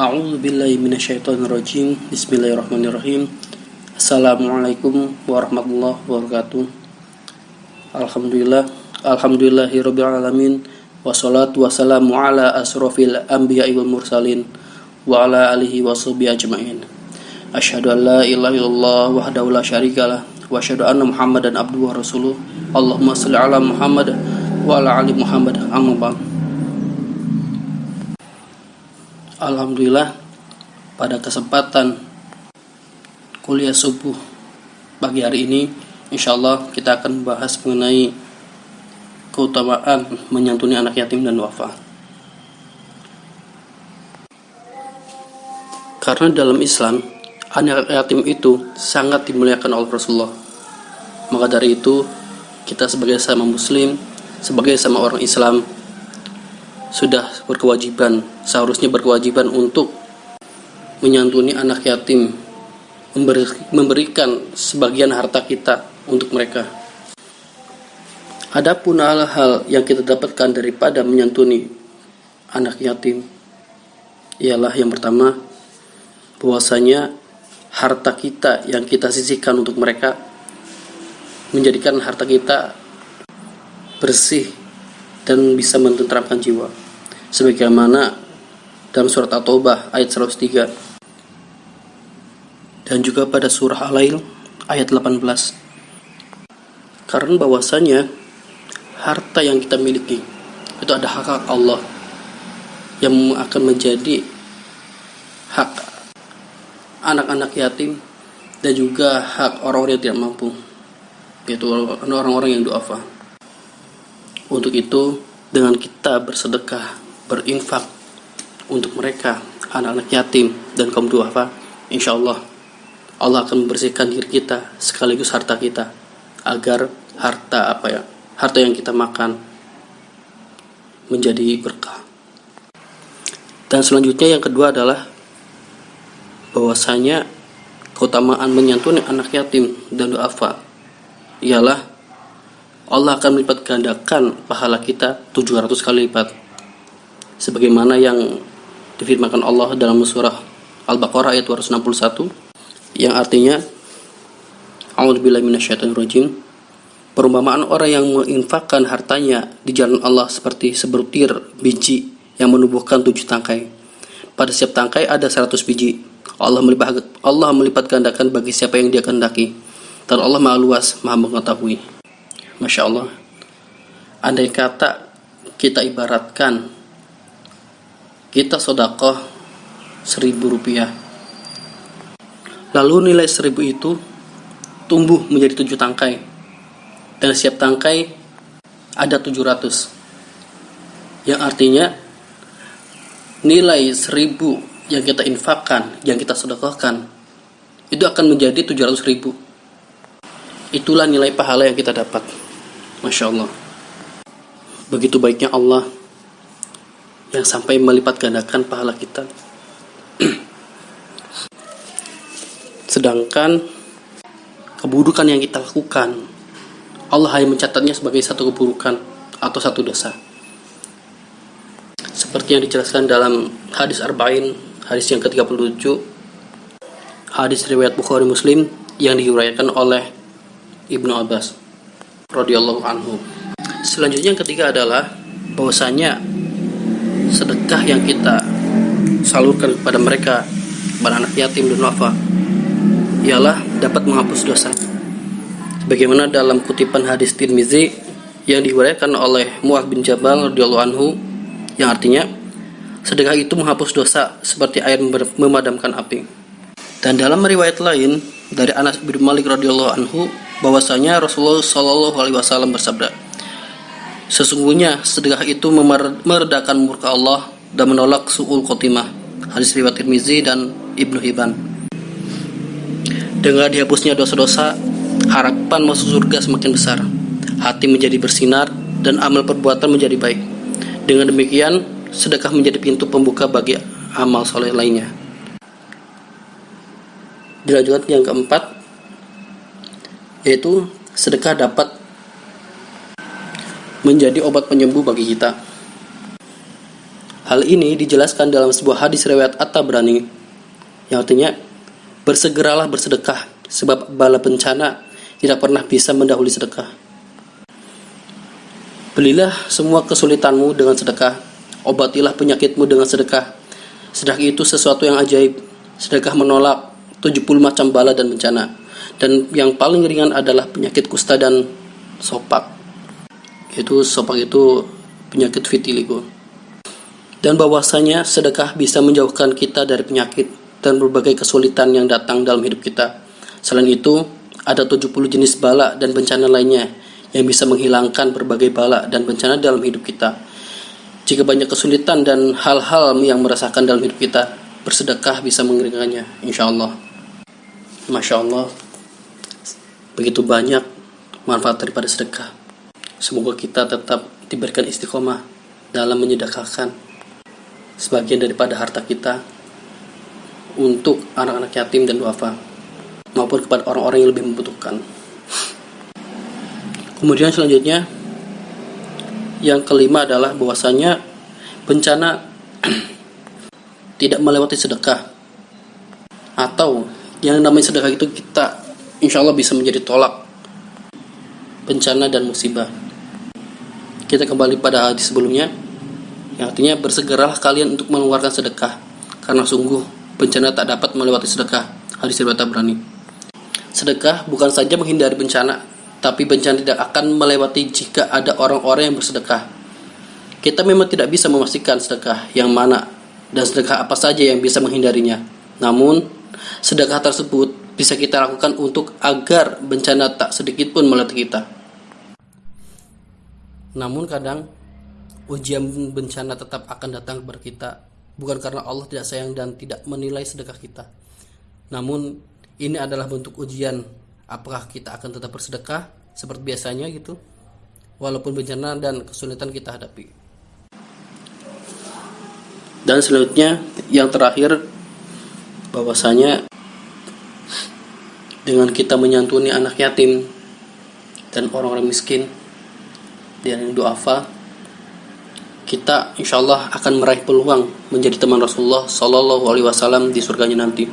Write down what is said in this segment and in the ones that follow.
A'udzu billahi minasyaitonir rajim. Bismillahirrahmanirrahim. Assalamualaikum warahmatullahi wabarakatuh. Alhamdulillah, alhamdulillahirabbil alamin. Wassalatu wassalamu ala asrofil anbiya'i wal mursalin wa ala alihi washabihi ajmain. Asyhadu an la ilaha illallah wahdahu la syarikalah wa asyhadu anna Muhammadan abduhu wa rasuluh. Allahumma shalli ala Muhammad wa ala ali Muhammad. Amma ba'd. Alhamdulillah pada kesempatan kuliah subuh pagi hari ini insya Allah kita akan membahas mengenai keutamaan menyantuni anak yatim dan wafa. Karena dalam Islam anak yatim itu sangat dimuliakan oleh Rasulullah. Maka dari itu kita sebagai sama muslim sebagai sama orang Islam sudah berkewajiban, seharusnya berkewajiban untuk menyantuni anak yatim, memberi, memberikan sebagian harta kita untuk mereka. Adapun hal-hal yang kita dapatkan daripada menyantuni anak yatim ialah yang pertama bahwasanya harta kita yang kita sisihkan untuk mereka menjadikan harta kita bersih dan bisa menenteramkan jiwa. Sebagaimana dalam surat At-Taubah ayat 103 dan juga pada surah Al-Lail ayat 18 karena bahwasanya harta yang kita miliki itu ada hak, -hak Allah yang akan menjadi hak anak-anak yatim dan juga hak orang-orang yang tidak mampu yaitu orang-orang yang duafa untuk itu, dengan kita bersedekah, berinfak untuk mereka, anak-anak yatim dan kaum duafa, insya Allah Allah akan membersihkan diri kita sekaligus harta kita agar harta apa ya harta yang kita makan menjadi berkah. Dan selanjutnya yang kedua adalah bahwasanya keutamaan menyantuni anak yatim dan duafa ialah Allah akan melipat gandakan pahala kita 700 kali lipat. Sebagaimana yang difirmankan Allah dalam surah Al-Baqarah ayat 261 yang artinya A'udzubillahi. Perumpamaan orang yang menginfakkan hartanya di jalan Allah seperti sebutir biji yang menumbuhkan tujuh tangkai. Pada setiap tangkai ada 100 biji. Allah melipat, Allah melipat gandakan bagi siapa yang dia kehendaki. Dan Allah Maha Luas, Maha Mengetahui. Masya Allah. Andai kata kita ibaratkan Kita sodakoh Seribu rupiah Lalu nilai seribu itu Tumbuh menjadi tujuh tangkai Dan setiap tangkai Ada tujuh ratus. Yang artinya Nilai seribu yang kita infakkan Yang kita sodakohkan Itu akan menjadi tujuh ratus ribu. Itulah nilai pahala yang kita dapat Masya Allah. Begitu baiknya Allah Yang sampai melipat gandakan pahala kita. Sedangkan Keburukan yang kita lakukan Allah hanya mencatatnya sebagai satu keburukan Atau satu dosa. Seperti yang dijelaskan dalam hadis Arba'in Hadis yang ke-37 Hadis riwayat Bukhari Muslim Yang diuraikan oleh Ibnu Abbas radhiyallahu anhu. Selanjutnya yang ketiga adalah bahwasanya sedekah yang kita salurkan kepada mereka kepada anak yatim dan wafa ialah dapat menghapus dosa. Bagaimana dalam kutipan hadis Tirmizi yang diriwayatkan oleh Mu'adh bin Jabal radhiyallahu anhu yang artinya sedekah itu menghapus dosa seperti air memadamkan api. Dan dalam riwayat lain dari Anas bin Malik radhiyallahu anhu bahwasanya Rasulullah Shallallahu alaihi wasallam bersabda Sesungguhnya sedekah itu meredakan murka Allah dan menolak suul khotimah. Hadis riwayat Tirmizi dan Ibnu Hibban. Dengan dihapusnya dosa-dosa, harapan masuk surga semakin besar. Hati menjadi bersinar dan amal perbuatan menjadi baik. Dengan demikian, sedekah menjadi pintu pembuka bagi amal soleh lainnya. Dilanjutkan yang keempat, yaitu sedekah dapat menjadi obat penyembuh bagi kita. Hal ini dijelaskan dalam sebuah hadis riwayat At-Tabrani yang artinya bersegeralah bersedekah sebab bala bencana tidak pernah bisa mendahului sedekah. Belilah semua kesulitanmu dengan sedekah, obatilah penyakitmu dengan sedekah. Sedekah itu sesuatu yang ajaib. Sedekah menolak 70 macam bala dan bencana. Dan yang paling ringan adalah penyakit kusta dan sopak. Itu sopak itu penyakit vitiligo. Dan bahwasanya sedekah bisa menjauhkan kita dari penyakit dan berbagai kesulitan yang datang dalam hidup kita. Selain itu, ada 70 jenis bala dan bencana lainnya yang bisa menghilangkan berbagai bala dan bencana dalam hidup kita. Jika banyak kesulitan dan hal-hal yang merasakan dalam hidup kita, bersedekah bisa mengeringannya, insya Allah. Masya Allah, begitu banyak manfaat daripada sedekah. Semoga kita tetap diberikan istiqomah dalam menyedekahkan sebagian daripada harta kita untuk anak-anak yatim dan duafa maupun kepada orang-orang yang lebih membutuhkan. Kemudian selanjutnya yang kelima adalah bahwasanya bencana tidak melewati sedekah atau yang namanya sedekah itu kita insya Allah bisa menjadi tolak bencana dan musibah. Kita kembali pada hadis sebelumnya yang artinya bersegeralah kalian untuk mengeluarkan sedekah karena sungguh bencana tak dapat melewati sedekah. Hadis riwayat Tabrani. Sedekah bukan saja menghindari bencana, tapi bencana tidak akan melewati jika ada orang-orang yang bersedekah. Kita memang tidak bisa memastikan sedekah yang mana dan sedekah apa saja yang bisa menghindarinya. Namun, sedekah tersebut bisa kita lakukan untuk agar bencana tak sedikit pun melewati kita. Namun kadang ujian bencana tetap akan datang kepada kita bukan karena Allah tidak sayang dan tidak menilai sedekah kita. Namun ini adalah bentuk ujian apakah kita akan tetap bersedekah seperti biasanya gitu walaupun bencana dan kesulitan kita hadapi dan selanjutnya yang terakhir bahwasanya dengan kita menyantuni anak yatim dan orang-orang miskin dan duafa kita insya Allah akan meraih peluang menjadi teman Rasulullah Shallallahu Alaihi Wasallam di surganya nanti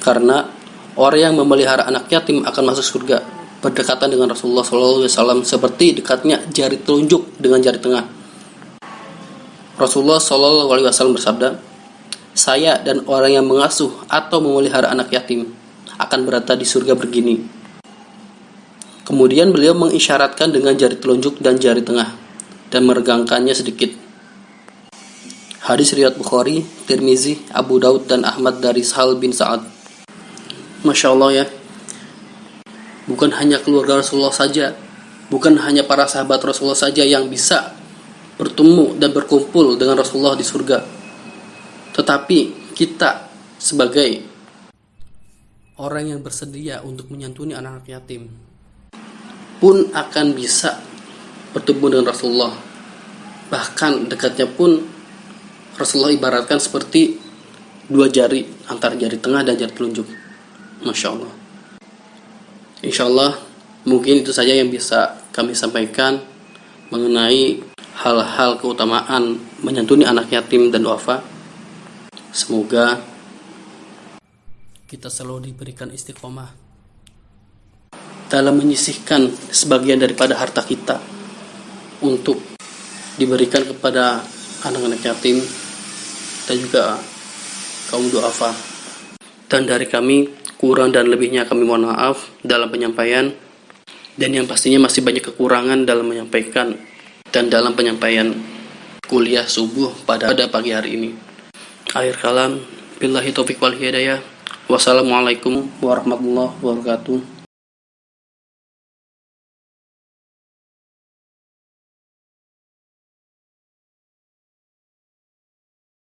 karena orang yang memelihara anak yatim akan masuk surga berdekatan dengan Rasulullah SAW seperti dekatnya jari telunjuk dengan jari tengah. Rasulullah SAW bersabda, saya dan orang yang mengasuh atau memelihara anak yatim akan berada di surga begini. Kemudian beliau mengisyaratkan dengan jari telunjuk dan jari tengah dan meregangkannya sedikit. Hadis riwayat Bukhari, Tirmizi, Abu Daud dan Ahmad dari Sahal bin Sa'ad. Masya Allah ya bukan hanya keluarga Rasulullah saja bukan hanya para sahabat Rasulullah saja yang bisa bertemu dan berkumpul dengan Rasulullah di surga tetapi kita sebagai orang yang bersedia untuk menyantuni anak-anak yatim pun akan bisa bertemu dengan Rasulullah bahkan dekatnya pun Rasulullah ibaratkan seperti dua jari antara jari tengah dan jari telunjuk Masya Allah. Insya Allah mungkin itu saja yang bisa kami sampaikan mengenai hal-hal keutamaan menyantuni anak yatim dan wafa. Semoga kita selalu diberikan istiqomah dalam menyisihkan sebagian daripada harta kita untuk diberikan kepada anak-anak yatim dan juga kaum duafa. Dan dari kami kurang dan lebihnya kami mohon maaf dalam penyampaian dan yang pastinya masih banyak kekurangan dalam menyampaikan dan dalam penyampaian kuliah subuh pada, pada pagi hari ini. Akhir kalam, billahi taufiq wal hidayah. Wassalamualaikum warahmatullahi wabarakatuh.